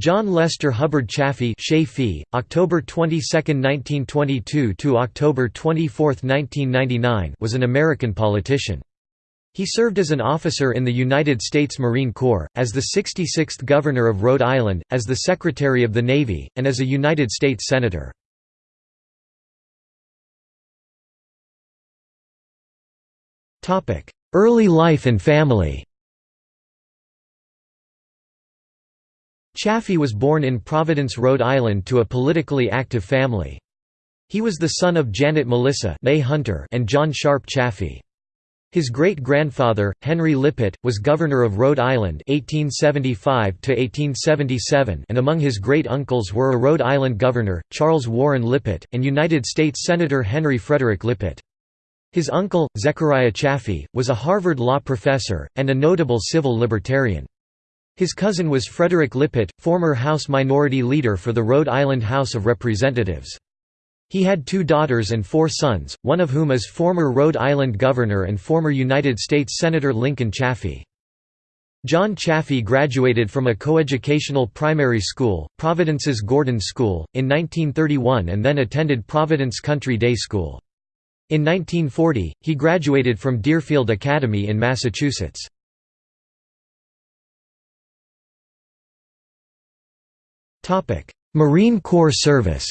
John Lester Hubbard Chafee October 22, 1922 to October 24, 1999 was an American politician. He served as an officer in the United States Marine Corps, as the 66th Governor of Rhode Island, as the Secretary of the Navy, and as a United States Senator. Early life and family Chafee was born in Providence, Rhode Island to a politically active family. He was the son of Janet Melissa May Hunter and John Sharp Chafee. His great-grandfather, Henry Lippitt, was governor of Rhode Island 1875 and among his great-uncles were a Rhode Island governor, Charles Warren Lippitt, and United States Senator Henry Frederick Lippitt. His uncle, Zechariah Chafee, was a Harvard law professor, and a notable civil libertarian. His cousin was Frederick Lippitt, former House Minority Leader for the Rhode Island House of Representatives. He had two daughters and four sons, one of whom is former Rhode Island Governor and former United States Senator Lincoln Chafee. John Chafee graduated from a coeducational primary school, Providence's Gordon School, in 1931 and then attended Providence Country Day School. In 1940, he graduated from Deerfield Academy in Massachusetts. Marine Corps service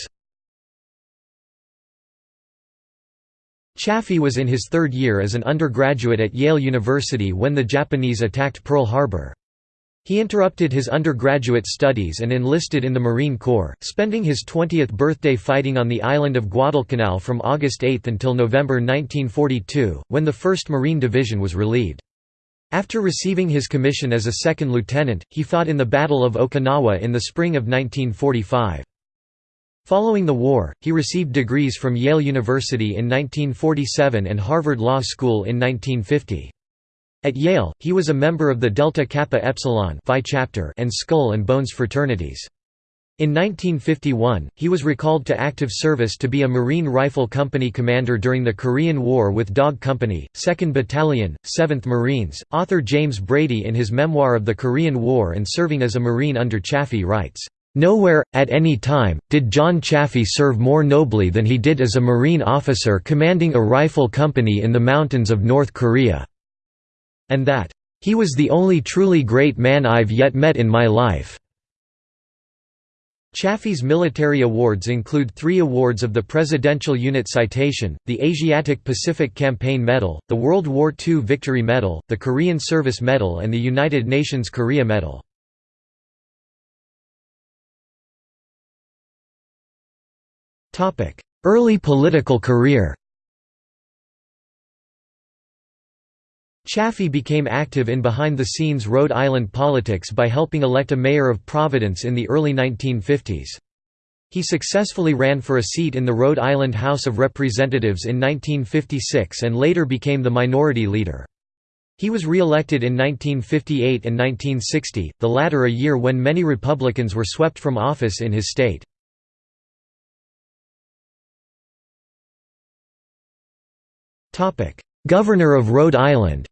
Chafee was in his third year as an undergraduate at Yale University when the Japanese attacked Pearl Harbor. He interrupted his undergraduate studies and enlisted in the Marine Corps, spending his 20th birthday fighting on the island of Guadalcanal from August 8 until November 1942, when the 1st Marine Division was relieved. After receiving his commission as a second lieutenant, he fought in the Battle of Okinawa in the spring of 1945. Following the war, he received degrees from Yale University in 1947 and Harvard Law School in 1950. At Yale, he was a member of the Delta Kappa Epsilon Phi chapter and Skull and Bones fraternities. In 1951, he was recalled to active service to be a Marine Rifle Company commander during the Korean War with Dog Company, 2nd Battalion, 7th Marines. Author James Brady, in his memoir of the Korean War and serving as a Marine under Chafee, writes, Nowhere, at any time, did John Chafee serve more nobly than he did as a Marine officer commanding a rifle company in the mountains of North Korea. And that, he was the only truly great man I've yet met in my life. Chafee's military awards include three awards of the Presidential Unit Citation, the Asiatic Pacific Campaign Medal, the World War II Victory Medal, the Korean Service Medal and the United Nations Korea Medal. Early political career Chafee became active in behind-the-scenes Rhode Island politics by helping elect a mayor of Providence in the early 1950s. He successfully ran for a seat in the Rhode Island House of Representatives in 1956 and later became the minority leader. He was re-elected in 1958 and 1960, the latter a year when many Republicans were swept from office in his state. Governor of Rhode Island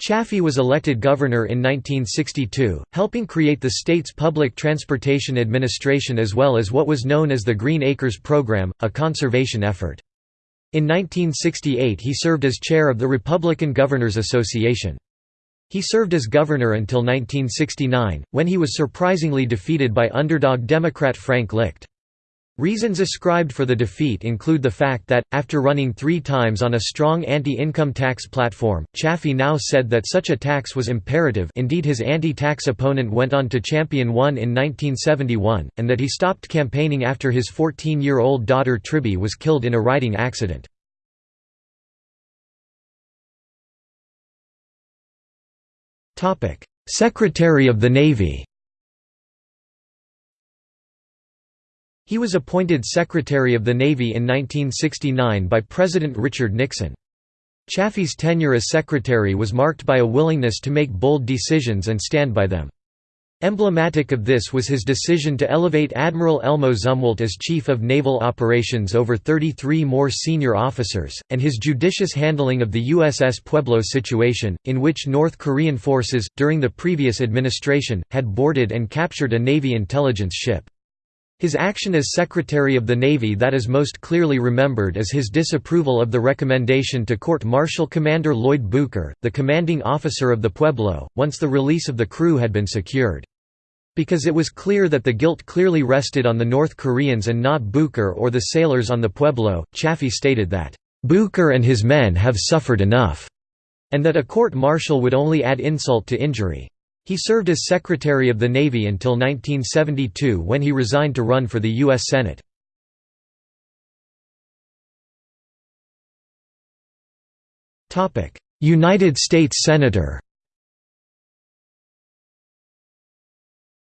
Chafee was elected governor in 1962, helping create the state's public transportation administration as well as what was known as the Green Acres Program, a conservation effort. In 1968 he served as chair of the Republican Governors Association. He served as governor until 1969, when he was surprisingly defeated by underdog Democrat Frank Licht. Reasons ascribed for the defeat include the fact that, after running three times on a strong anti-income tax platform, Chafee now said that such a tax was imperative indeed his anti-tax opponent went on to champion one in 1971, and that he stopped campaigning after his 14-year-old daughter Tribby was killed in a riding accident. Secretary of the Navy He was appointed Secretary of the Navy in 1969 by President Richard Nixon. Chafee's tenure as secretary was marked by a willingness to make bold decisions and stand by them. Emblematic of this was his decision to elevate Admiral Elmo Zumwalt as Chief of Naval Operations over 33 more senior officers, and his judicious handling of the USS Pueblo situation, in which North Korean forces, during the previous administration, had boarded and captured a Navy intelligence ship. His action as Secretary of the Navy that is most clearly remembered is his disapproval of the recommendation to court-martial Commander Lloyd Bucher, the commanding officer of the Pueblo, once the release of the crew had been secured. Because it was clear that the guilt clearly rested on the North Koreans and not Bucher or the sailors on the Pueblo, Chafee stated that, "...Bucher and his men have suffered enough," and that a court-martial would only add insult to injury. He served as Secretary of the Navy until 1972 when he resigned to run for the U.S. Senate. United States Senator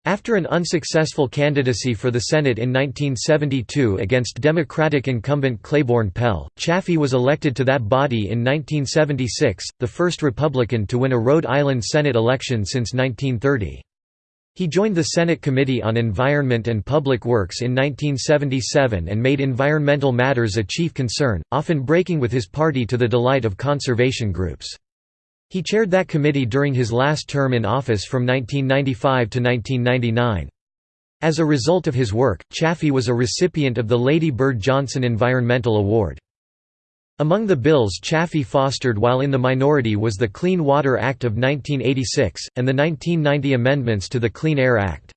After an unsuccessful candidacy for the Senate in 1972 against Democratic incumbent Claiborne Pell, Chafee was elected to that body in 1976, the first Republican to win a Rhode Island Senate election since 1930. He joined the Senate Committee on Environment and Public Works in 1977 and made environmental matters a chief concern, often breaking with his party to the delight of conservation groups. He chaired that committee during his last term in office from 1995 to 1999. As a result of his work, Chafee was a recipient of the Lady Bird Johnson Environmental Award. Among the bills Chafee fostered while in the minority was the Clean Water Act of 1986, and the 1990 amendments to the Clean Air Act.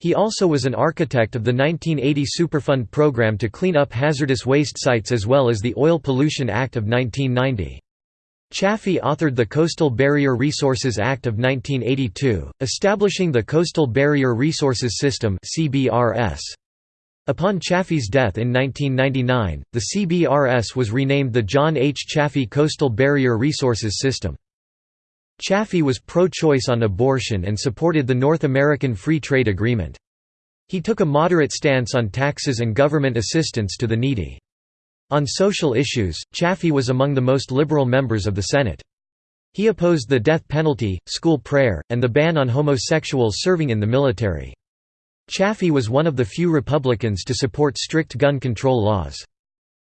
He also was an architect of the 1980 Superfund program to clean up hazardous waste sites as well as the Oil Pollution Act of 1990. Chafee authored the Coastal Barrier Resources Act of 1982, establishing the Coastal Barrier Resources System Upon Chafee's death in 1999, the CBRS was renamed the John H. Chafee Coastal Barrier Resources System. Chafee was pro-choice on abortion and supported the North American Free Trade Agreement. He took a moderate stance on taxes and government assistance to the needy. On social issues, Chafee was among the most liberal members of the Senate. He opposed the death penalty, school prayer, and the ban on homosexuals serving in the military. Chafee was one of the few Republicans to support strict gun control laws.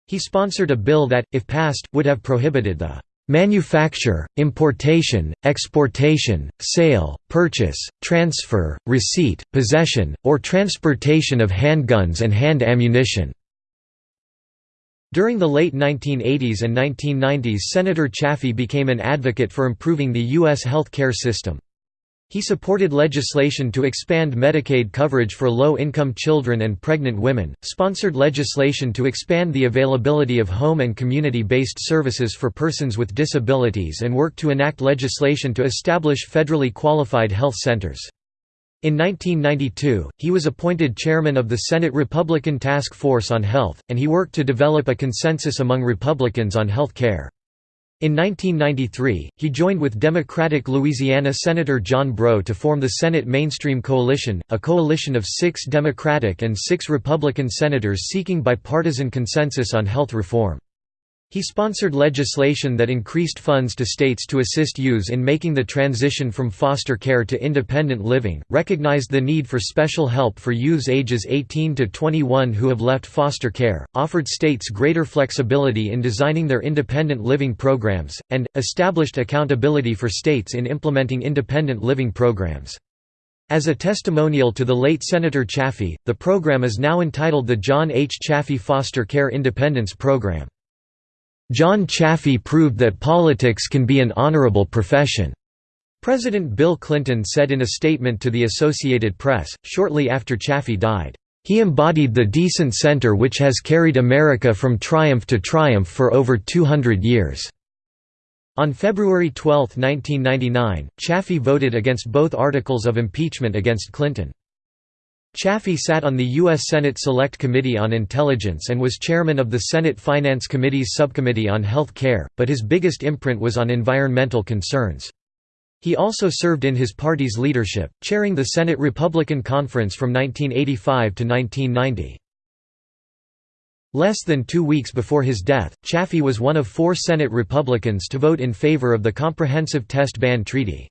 He sponsored a bill that, if passed, would have prohibited the manufacture, importation, exportation, sale, purchase, transfer, receipt, possession, or transportation of handguns and hand ammunition. During the late 1980s and 1990s Senator Chafee became an advocate for improving the U.S. health care system. He supported legislation to expand Medicaid coverage for low-income children and pregnant women, sponsored legislation to expand the availability of home and community-based services for persons with disabilities and worked to enact legislation to establish federally qualified health centers. In 1992, he was appointed chairman of the Senate Republican Task Force on Health, and he worked to develop a consensus among Republicans on health care. In 1993, he joined with Democratic Louisiana Senator John Breaux to form the Senate Mainstream Coalition, a coalition of six Democratic and six Republican senators seeking bipartisan consensus on health reform. He sponsored legislation that increased funds to states to assist youths in making the transition from foster care to independent living, recognized the need for special help for youths ages 18 to 21 who have left foster care, offered states greater flexibility in designing their independent living programs, and, established accountability for states in implementing independent living programs. As a testimonial to the late Senator Chafee, the program is now entitled the John H. Chafee Foster Care Independence Program. John Chafee proved that politics can be an honorable profession. President Bill Clinton said in a statement to the Associated Press, shortly after Chafee died, "...he embodied the decent center which has carried America from triumph to triumph for over 200 years." On February 12, 1999, Chafee voted against both articles of impeachment against Clinton. Chafee sat on the U.S. Senate Select Committee on Intelligence and was chairman of the Senate Finance Committee's Subcommittee on Health Care, but his biggest imprint was on environmental concerns. He also served in his party's leadership, chairing the Senate Republican Conference from 1985 to 1990. Less than two weeks before his death, Chafee was one of four Senate Republicans to vote in favor of the Comprehensive Test Ban Treaty.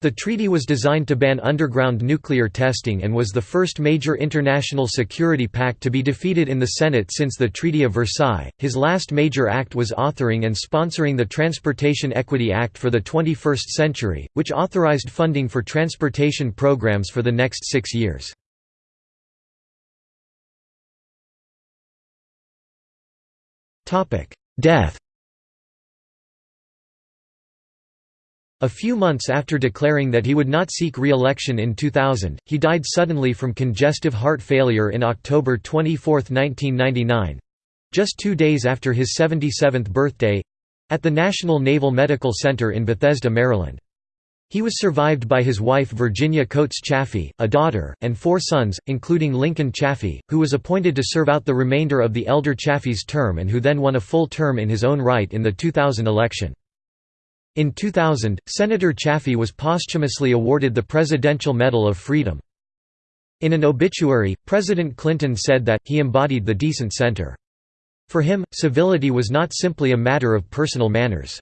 The treaty was designed to ban underground nuclear testing and was the first major international security pact to be defeated in the Senate since the Treaty of Versailles. His last major act was authoring and sponsoring the Transportation Equity Act for the 21st century, which authorized funding for transportation programs for the next six years. Death A few months after declaring that he would not seek re-election in 2000, he died suddenly from congestive heart failure in October 24, 1999—just two days after his 77th birthday—at the National Naval Medical Center in Bethesda, Maryland. He was survived by his wife Virginia Coates Chafee, a daughter, and four sons, including Lincoln Chafee, who was appointed to serve out the remainder of the elder Chafee's term and who then won a full term in his own right in the 2000 election. In 2000, Senator Chafee was posthumously awarded the Presidential Medal of Freedom. In an obituary, President Clinton said that, he embodied the decent center. For him, civility was not simply a matter of personal manners.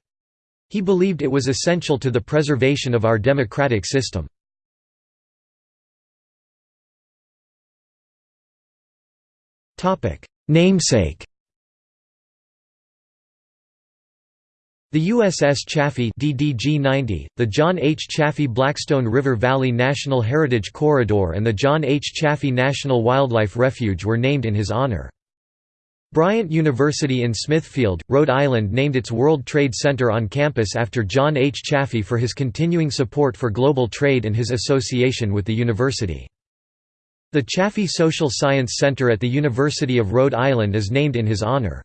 He believed it was essential to the preservation of our democratic system. Namesake The USS Chafee DDG-90, the John H. Chafee Blackstone River Valley National Heritage Corridor and the John H. Chafee National Wildlife Refuge were named in his honor. Bryant University in Smithfield, Rhode Island named its World Trade Center on campus after John H. Chafee for his continuing support for global trade and his association with the university. The Chafee Social Science Center at the University of Rhode Island is named in his honor.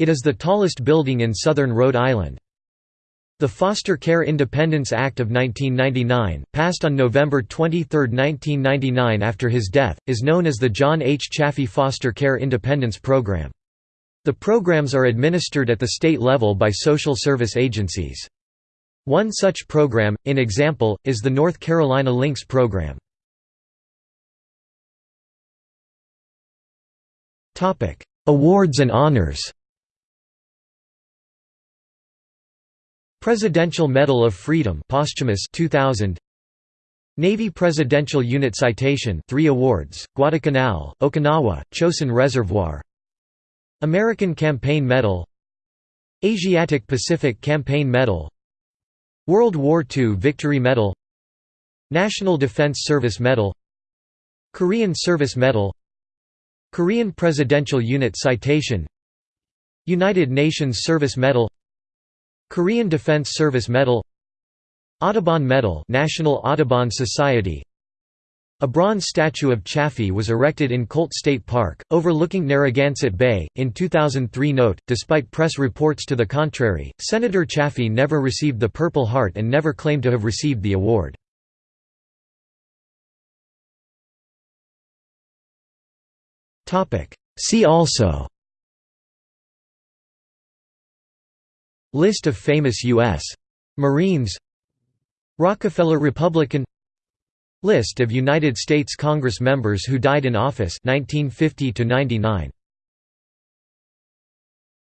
It is the tallest building in southern Rhode Island. The Foster Care Independence Act of 1999, passed on November 23, 1999 after his death, is known as the John H. Chafee Foster Care Independence Program. The programs are administered at the state level by social service agencies. One such program, in example, is the North Carolina Links program. Awards and honors Presidential Medal of Freedom posthumous 2000 Navy Presidential Unit Citation 3 awards Guadalcanal Okinawa Chosin Reservoir. American Campaign Medal. Asiatic Pacific Campaign Medal. World War II Victory Medal. National Defense Service Medal. Korean Service Medal. Korean Presidential Unit Citation. United Nations Service Medal Korean Defense Service Medal Audubon Medal National Audubon Society a bronze statue of Chafee was erected in Colt State Park, overlooking Narragansett Bay. In 2003 note, despite press reports to the contrary, Senator Chafee never received the Purple Heart and never claimed to have received the award. See also List of famous U.S. Marines. Rockefeller Republican. List of United States Congress members who died in office 1950 to 99